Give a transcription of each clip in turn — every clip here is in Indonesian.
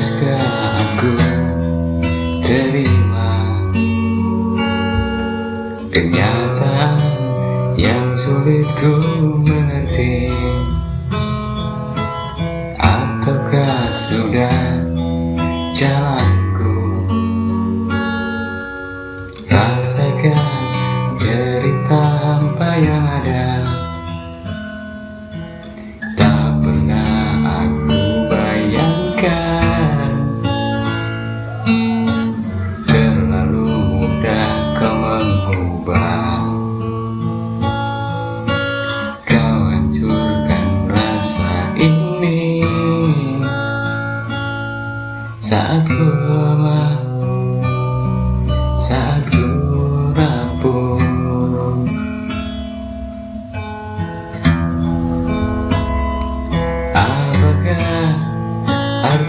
Haruskah aku terima Kenyataan yang sulit ku mengerti. Ataukah sudah jalanku? Rasakan cerita hampa yang ada. Tak pernah aku bayangkan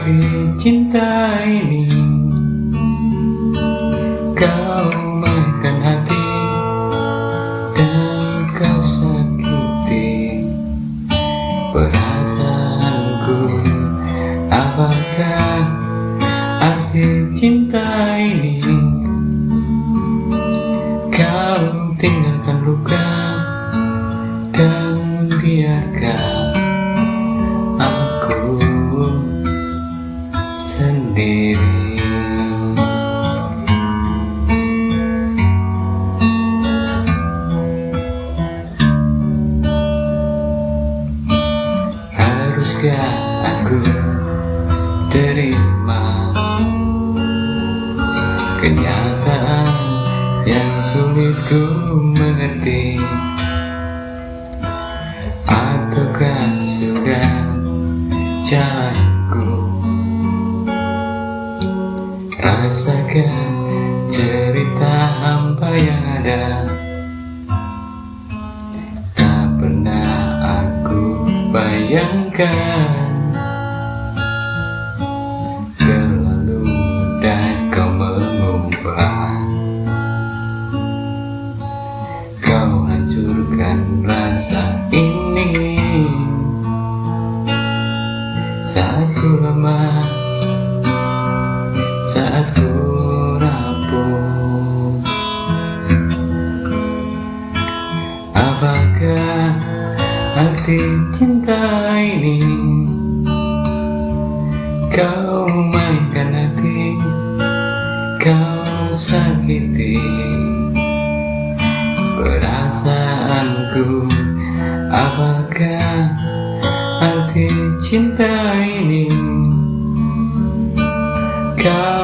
arti cinta ini Kau mainkan hati Dan kau sakiti Perasaanku. Apakah arti cinta ini Kau tinggalkan luka aku terima Kenyataan yang sulit ku mengerti. Ataukah sudah jalanku? Rasakan cerita hampa yang ada bayangkan arti cinta ini Kau mainkan hati Kau sakiti Perasaanku. Apakah arti cinta ini Kau